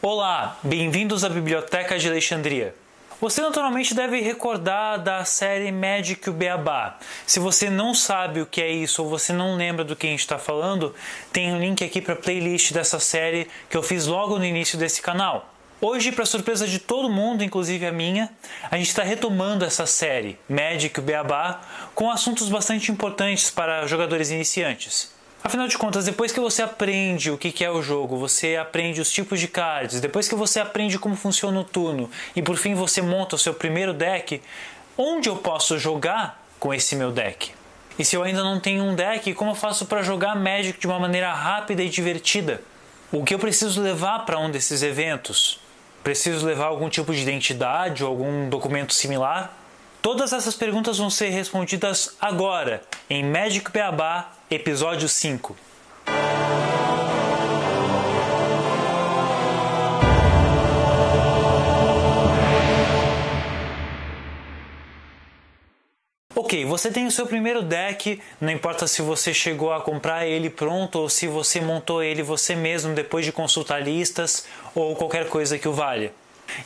Olá, bem-vindos à Biblioteca de Alexandria. Você naturalmente deve recordar da série Magic o Beabá. Se você não sabe o que é isso ou você não lembra do que a gente está falando, tem um link aqui para a playlist dessa série que eu fiz logo no início desse canal. Hoje, para surpresa de todo mundo, inclusive a minha, a gente está retomando essa série Magic o Beabá com assuntos bastante importantes para jogadores iniciantes. Afinal de contas, depois que você aprende o que é o jogo, você aprende os tipos de cards, depois que você aprende como funciona o turno e por fim você monta o seu primeiro deck, onde eu posso jogar com esse meu deck? E se eu ainda não tenho um deck, como eu faço para jogar Magic de uma maneira rápida e divertida? O que eu preciso levar para um desses eventos? Preciso levar algum tipo de identidade ou algum documento similar? Todas essas perguntas vão ser respondidas agora em Magic Beabá Episódio 5 Ok, você tem o seu primeiro deck, não importa se você chegou a comprar ele pronto ou se você montou ele você mesmo depois de consultar listas ou qualquer coisa que o valha.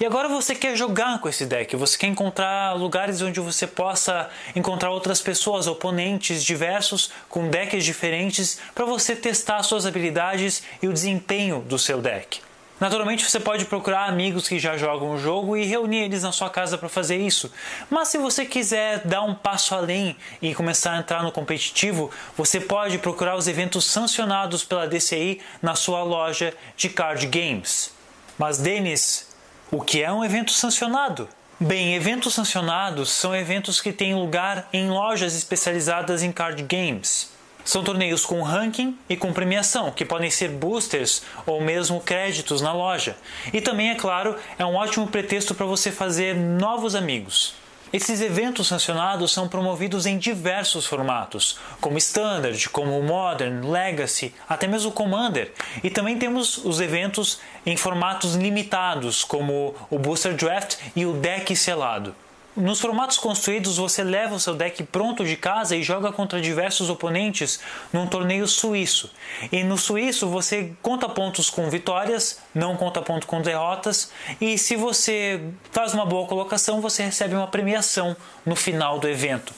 E agora você quer jogar com esse deck, você quer encontrar lugares onde você possa encontrar outras pessoas, oponentes diversos, com decks diferentes, para você testar suas habilidades e o desempenho do seu deck. Naturalmente você pode procurar amigos que já jogam o jogo e reunir eles na sua casa para fazer isso. Mas se você quiser dar um passo além e começar a entrar no competitivo, você pode procurar os eventos sancionados pela DCI na sua loja de card games. Mas Denis, o que é um evento sancionado? Bem, eventos sancionados são eventos que têm lugar em lojas especializadas em card games. São torneios com ranking e com premiação, que podem ser boosters ou mesmo créditos na loja. E também, é claro, é um ótimo pretexto para você fazer novos amigos. Esses eventos sancionados são promovidos em diversos formatos, como Standard, como Modern, Legacy, até mesmo Commander. E também temos os eventos em formatos limitados, como o Booster Draft e o Deck Selado. Nos formatos construídos, você leva o seu deck pronto de casa e joga contra diversos oponentes num torneio suíço. E no suíço você conta pontos com vitórias, não conta ponto com derrotas, e se você faz uma boa colocação, você recebe uma premiação no final do evento.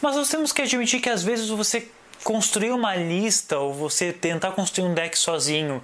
Mas nós temos que admitir que às vezes você construir uma lista ou você tentar construir um deck sozinho,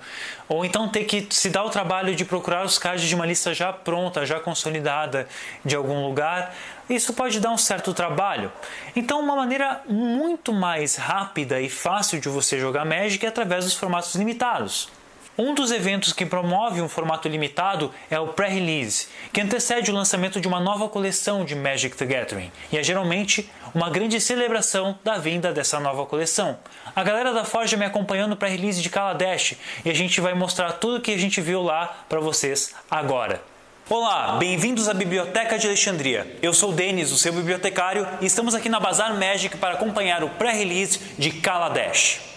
ou então ter que se dar o trabalho de procurar os cards de uma lista já pronta, já consolidada de algum lugar, isso pode dar um certo trabalho. Então, uma maneira muito mais rápida e fácil de você jogar Magic é através dos formatos limitados. Um dos eventos que promove um formato limitado é o pré-release, que antecede o lançamento de uma nova coleção de Magic the Gathering, e é geralmente uma grande celebração da vinda dessa nova coleção. A galera da Forja me acompanhando no pré-release de Kaladesh e a gente vai mostrar tudo que a gente viu lá para vocês agora. Olá, bem-vindos à Biblioteca de Alexandria. Eu sou o Denis, o seu bibliotecário, e estamos aqui na Bazar Magic para acompanhar o pré-release de Kaladesh.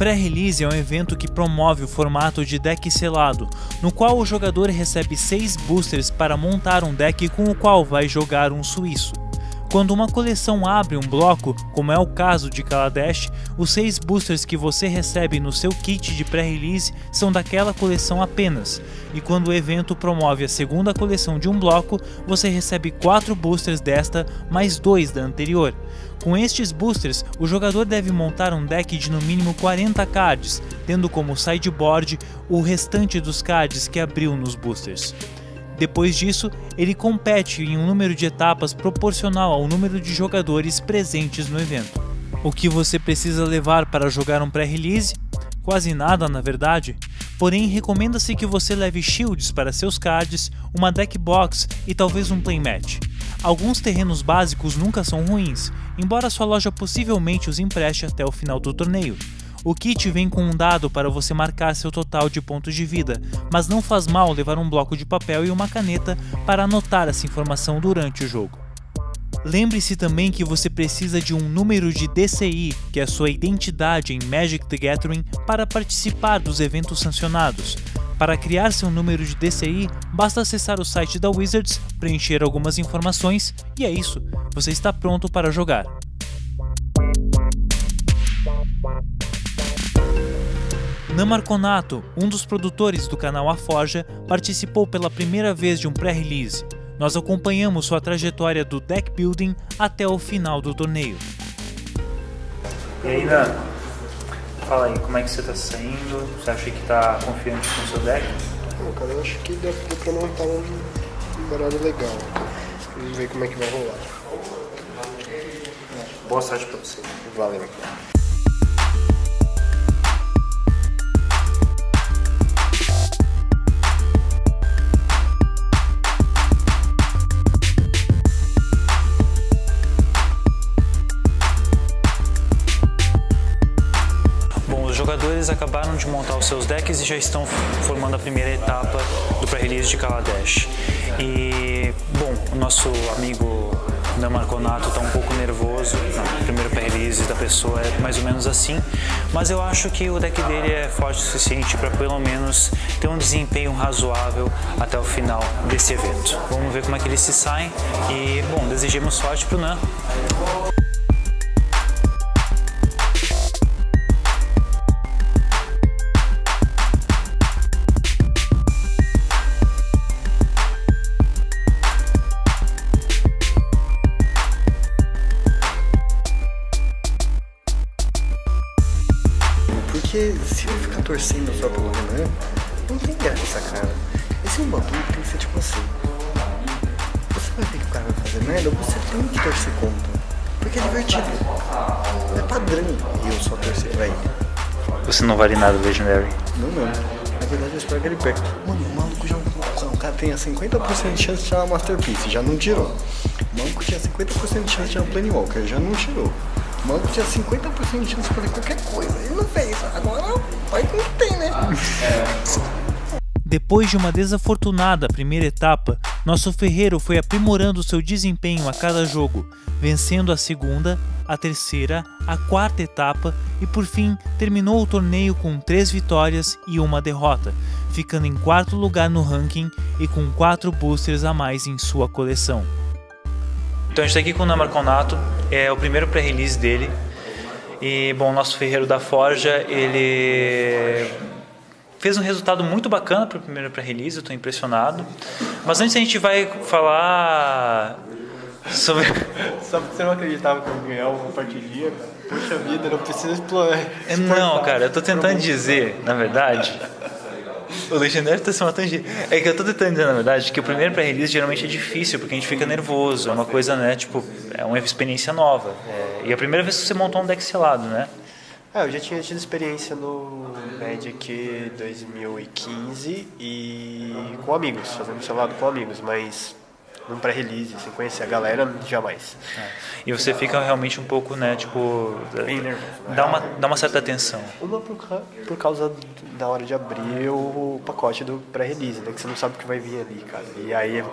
Pré-release é um evento que promove o formato de deck selado, no qual o jogador recebe 6 boosters para montar um deck com o qual vai jogar um suíço. Quando uma coleção abre um bloco, como é o caso de Kaladesh, os 6 boosters que você recebe no seu kit de pré-release são daquela coleção apenas, e quando o evento promove a segunda coleção de um bloco, você recebe 4 boosters desta mais 2 da anterior. Com estes boosters, o jogador deve montar um deck de no mínimo 40 cards, tendo como sideboard o restante dos cards que abriu nos boosters. Depois disso, ele compete em um número de etapas proporcional ao número de jogadores presentes no evento. O que você precisa levar para jogar um pré-release? Quase nada, na verdade. Porém, recomenda-se que você leve shields para seus cards, uma deck box e talvez um playmat. Alguns terrenos básicos nunca são ruins, embora sua loja possivelmente os empreste até o final do torneio. O kit vem com um dado para você marcar seu total de pontos de vida, mas não faz mal levar um bloco de papel e uma caneta para anotar essa informação durante o jogo. Lembre-se também que você precisa de um número de DCI, que é a sua identidade em Magic the Gathering, para participar dos eventos sancionados. Para criar seu número de DCI, basta acessar o site da Wizards, preencher algumas informações e é isso, você está pronto para jogar. Namarconato, um dos produtores do canal A Forja, participou pela primeira vez de um pré-release. Nós acompanhamos sua trajetória do deck building até o final do torneio. E aí, Dan? Fala aí, como é que você está saindo? Você acha que está confiante com o seu deck? Não, cara, eu acho que deu, deu pra montar um, um baralho legal. Vamos ver como é que vai rolar. Boa sorte pra você. Valeu. Jogadores acabaram de montar os seus decks e já estão formando a primeira etapa do pré-release de Kaladesh. E, bom, o nosso amigo Namarconato está um pouco nervoso, o primeiro pré-release da pessoa é mais ou menos assim, mas eu acho que o deck dele é forte o suficiente para pelo menos ter um desempenho razoável até o final desse evento. Vamos ver como é que eles se saem e, bom, desejemos sorte para o Nan. Torcendo só pelo Renan, não tem graça, cara. Esse é um bagulho que tem que ser tipo assim. Você vai ver que o cara vai fazer merda, você tem que torcer contra. Porque é divertido. É padrão eu só torcer pra ele. Você não vale nada, Legendary. Não, não. Na verdade eu espero que ele perca. Mano, o maluco já. O cara tem 50% de chance de tirar uma Masterpiece, já não tirou. O maluco tinha 50% de chance de tirar um Planewalker, já não tirou. O maluco tinha 50% de chance de fazer qualquer coisa. Ele não fez. Agora vai que tem, né? Depois de uma desafortunada primeira etapa, nosso ferreiro foi aprimorando seu desempenho a cada jogo, vencendo a segunda, a terceira, a quarta etapa e por fim terminou o torneio com três vitórias e uma derrota, ficando em quarto lugar no ranking e com quatro boosters a mais em sua coleção. Então a gente está aqui com o Namarconato, é o primeiro pré-release dele. E bom, o nosso ferreiro da Forja, ele fez um resultado muito bacana para o primeiro pré-release, eu estou impressionado. Mas antes a gente vai falar sobre... Só porque você não acreditava que eu ia ganhar uma partidinha, cara. Puxa vida, não precisa explorar. Não, cara, eu estou tentando dizer, na verdade... O Legendário tá se matando. É que eu tô tentando dizer, na verdade, que o primeiro pré-release geralmente é difícil, porque a gente fica nervoso. É uma coisa, né, tipo, é uma experiência nova. É... E a primeira vez que você montou um deck selado, né? É, eu já tinha tido experiência no Magic 2015 e com amigos, fazendo selado com amigos, mas num pré-release, sem conhecer a galera, jamais. É. E você fica realmente um pouco, né, tipo... Bem nervoso. Né? Dá uma, dá uma certa tensão. Uma por, por causa da hora de abrir o pacote do pré-release, né, que você não sabe o que vai vir ali, cara. E aí,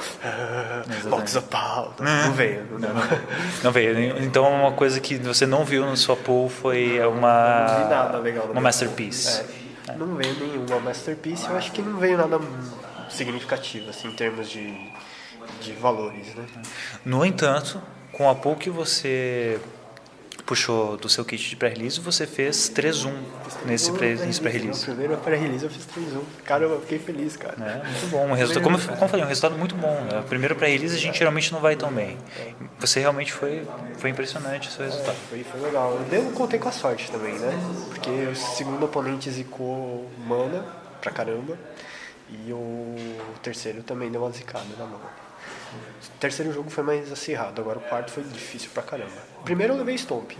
box of pau, não veio. Não, não, não veio. Então uma coisa que você não viu no sua pool foi uma... Não vi nada legal. Uma masterpiece. É. Não veio nenhuma masterpiece, eu acho que não veio nada significativo, assim, em termos de de valores. Né? No entanto, com a pouco que você puxou do seu kit de pré-release, você fez 3-1 nesse pré-release. Pré no primeiro pré-release eu fiz 3-1. Cara, eu fiquei feliz, cara. É, muito bom. Um resultado, como, como eu falei, um resultado muito bom. Né? Primeiro pré-release a gente geralmente não vai tão bem. Você realmente foi, foi impressionante o seu resultado. É, foi, foi legal. Eu contei com a sorte também, né? Porque o segundo oponente zicou mana pra caramba. E o terceiro também deu uma zicada na mão. O terceiro jogo foi mais acirrado, agora o quarto foi difícil pra caramba. Primeiro eu levei Stomp.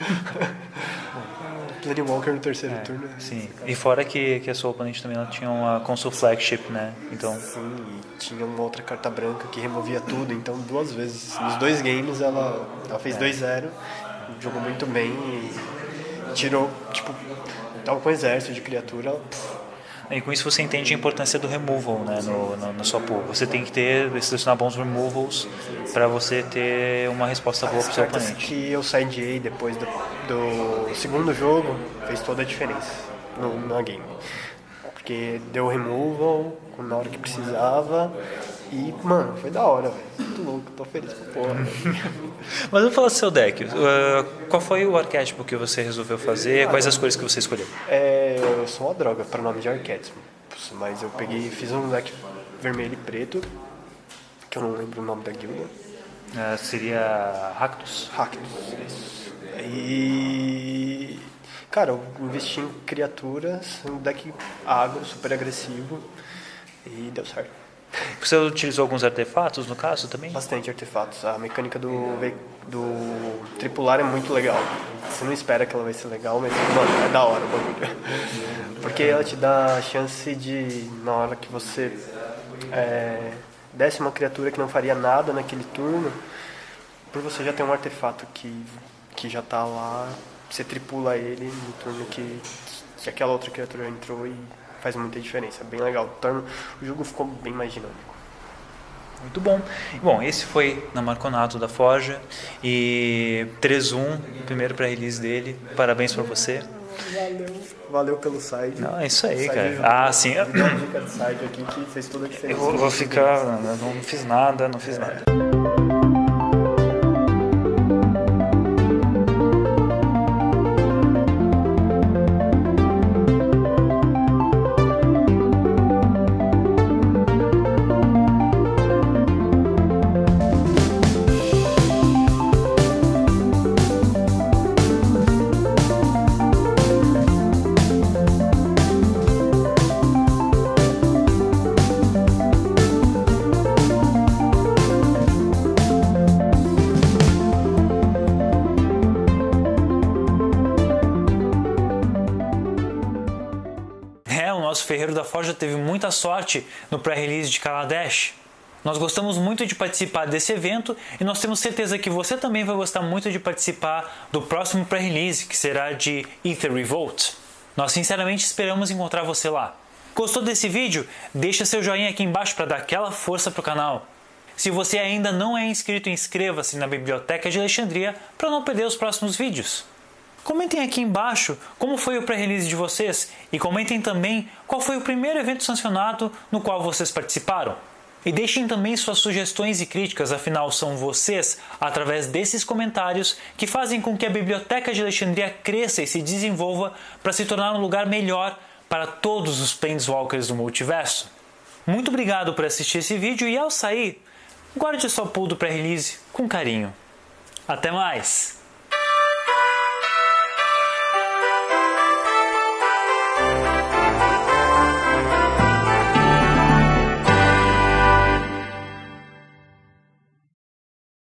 Planewalker no terceiro É, turno. sim. E fora que, que a sua oponente também ela tinha uma console flagship, né? Então, Sim, e tinha uma outra carta branca que removia tudo, então duas vezes. Nos dois games ela, ela fez 2-0, jogou muito bem e tirou, tipo, tava com um exército de criatura, ela, pff, e com isso você entende a importância do removal, né? No, no, na sua pool. Você tem que ter, selecionar bons removals para você ter uma resposta boa as pro seu oponente. que eu sideei depois do, do segundo jogo fez toda a diferença no, na game. Porque deu removal na hora que precisava e, mano, foi da hora, velho. Muito louco, tô feliz com porra. Mas vamos falar do seu deck. Uh, qual foi o arquétipo que você resolveu fazer? Quais as cores que você escolheu? É, eu sou uma droga para nome de arquétipo, mas eu peguei, fiz um deck vermelho e preto, que eu não lembro o nome da guilda. Uh, seria Ractus. Hackness, isso. E. Cara, eu investi em criaturas, um deck agro, super agressivo, e deu certo. Você utilizou alguns artefatos no caso também? Bastante artefatos. A mecânica do, do tripular é muito legal. Você não espera que ela vai ser legal, mas, mano, é da hora o bagulho. Porque ela te dá a chance de, na hora que você é, desce uma criatura que não faria nada naquele turno, por você já ter um artefato que, que já tá lá, você tripula ele no turno que, que aquela outra criatura entrou e faz muita diferença. Bem legal. Torna- o jogo ficou bem mais dinâmico. Muito bom. Bom, esse foi na Marconato da Forja e 3-1, primeiro para release dele. Parabéns para você. Valeu. Valeu pelo site. Não, é isso aí, cara. ajudou. Ah, sim. Eu vou, ficar. Não, não fiz nada, não fiz nada. É, o Forja teve muita sorte no pré-release de Kaladesh. Nós gostamos muito de participar desse evento e nós temos certeza que você também vai gostar muito de participar do próximo pré-release, que será de Ether Revolt. Nós sinceramente esperamos encontrar você lá. Gostou desse vídeo? Deixa seu joinha aqui embaixo para dar aquela força pro canal. Se você ainda não é inscrito, inscreva-se na Biblioteca de Alexandria para não perder os próximos vídeos. Comentem aqui embaixo como foi o pré-release de vocês e comentem também qual foi o primeiro evento sancionado no qual vocês participaram. E deixem também suas sugestões e críticas, afinal são vocês, através desses comentários, que fazem com que a Biblioteca de Alexandria cresça e se desenvolva para se tornar um lugar melhor para todos os Planeswalkers do multiverso. Muito obrigado por assistir esse vídeo e ao sair, guarde sua pool do pré-release com carinho. Até mais!